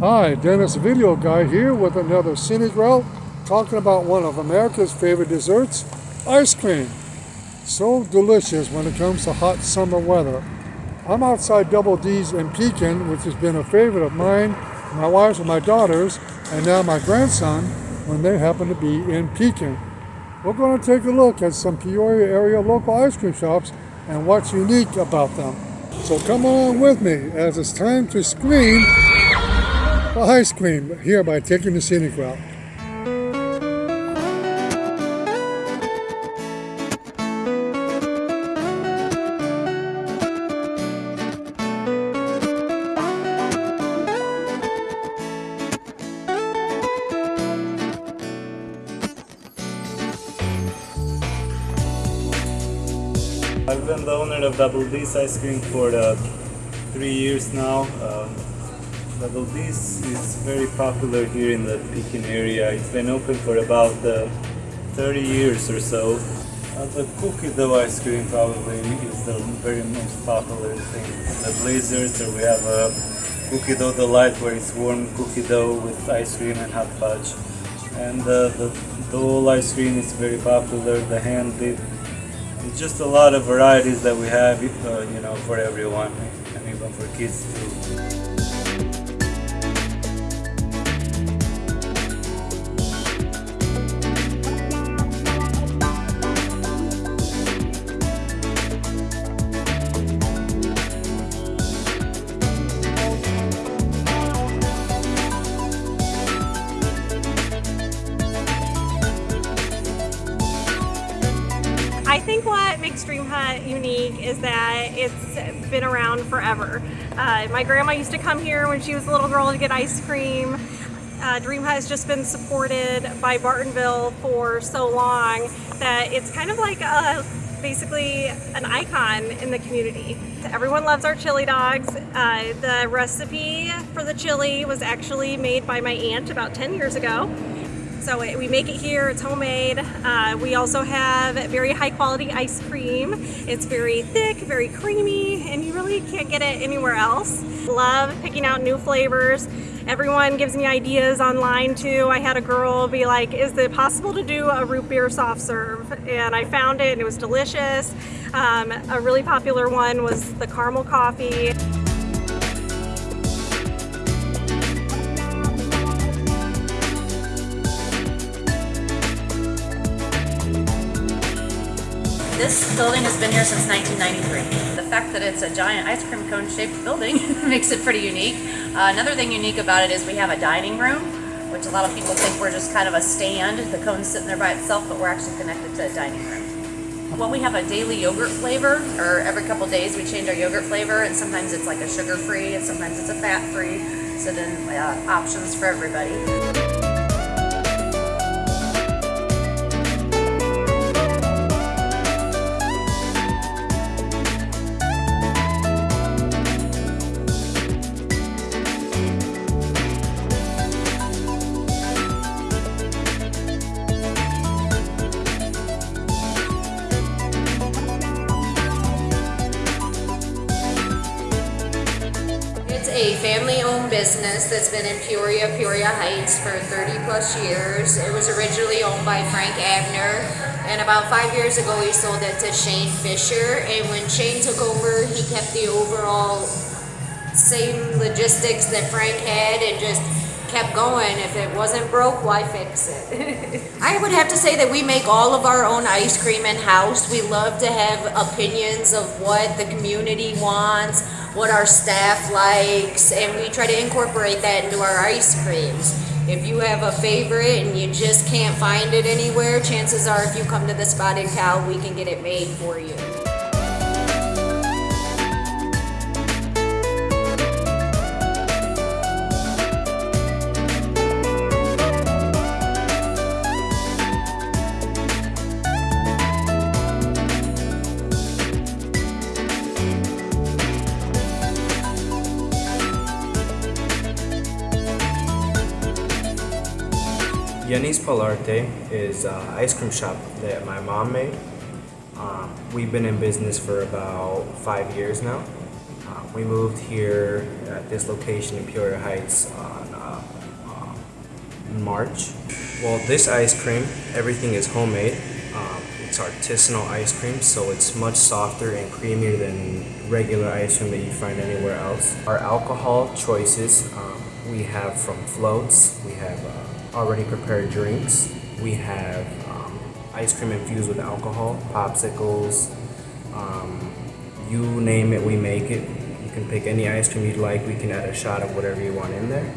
Hi, Dennis Video Guy here with another scenic route talking about one of America's favorite desserts, ice cream. So delicious when it comes to hot summer weather. I'm outside Double D's in Pekin, which has been a favorite of mine, my wife's and my daughters, and now my grandson when they happen to be in Pekin. We're going to take a look at some Peoria area local ice cream shops and what's unique about them. So come along with me as it's time to scream ice cream here by taking the scenic route. I've been the owner of Double D's ice cream for uh, three years now. Um, Double D's is very popular here in the Pekin area. It's been open for about uh, 30 years or so. Uh, the cookie dough ice cream probably is the very most popular thing. The Blazers, or we have a cookie dough delight where it's warm cookie dough with ice cream and hot fudge. And uh, the Dole ice cream is very popular. The hand dip it's just a lot of varieties that we have, uh, you know, for everyone, and even for kids too. I think what makes Dream Hut unique is that it's been around forever. Uh, my grandma used to come here when she was a little girl to get ice cream. Uh, Dream Hut has just been supported by Bartonville for so long that it's kind of like a, basically an icon in the community. Everyone loves our chili dogs. Uh, the recipe for the chili was actually made by my aunt about 10 years ago. So it, we make it here, it's homemade. Uh, we also have very high quality ice cream. It's very thick, very creamy, and you really can't get it anywhere else. Love picking out new flavors. Everyone gives me ideas online too. I had a girl be like, is it possible to do a root beer soft serve? And I found it and it was delicious. Um, a really popular one was the caramel coffee. This building has been here since 1993. The fact that it's a giant ice cream cone shaped building makes it pretty unique. Uh, another thing unique about it is we have a dining room, which a lot of people think we're just kind of a stand. The cone's sitting there by itself, but we're actually connected to a dining room. Well, we have a daily yogurt flavor, or every couple days we change our yogurt flavor, and sometimes it's like a sugar-free, and sometimes it's a fat-free, so then uh, options for everybody. A family-owned business that's been in Peoria, Peoria Heights for 30 plus years. It was originally owned by Frank Abner, and about five years ago he sold it to Shane Fisher. And when Shane took over, he kept the overall same logistics that Frank had and just kept going. If it wasn't broke, why fix it? I would have to say that we make all of our own ice cream in-house. We love to have opinions of what the community wants, what our staff likes, and we try to incorporate that into our ice creams. If you have a favorite and you just can't find it anywhere, chances are if you come to the Spotted Cow, we can get it made for you. Yanis Polarte is an ice cream shop that my mom made. Um, we've been in business for about five years now. Uh, We moved here at this location in Peoria Heights on uh, uh, March. Well, this ice cream, everything is homemade. Um, it's artisanal ice cream, so it's much softer and creamier than regular ice cream that you find anywhere else. Our alcohol choices, um, we have from floats, we have uh, already prepared drinks, we have um, ice cream infused with alcohol, popsicles, um, you name it, we make it. You can pick any ice cream you'd like. We can add a shot of whatever you want in there.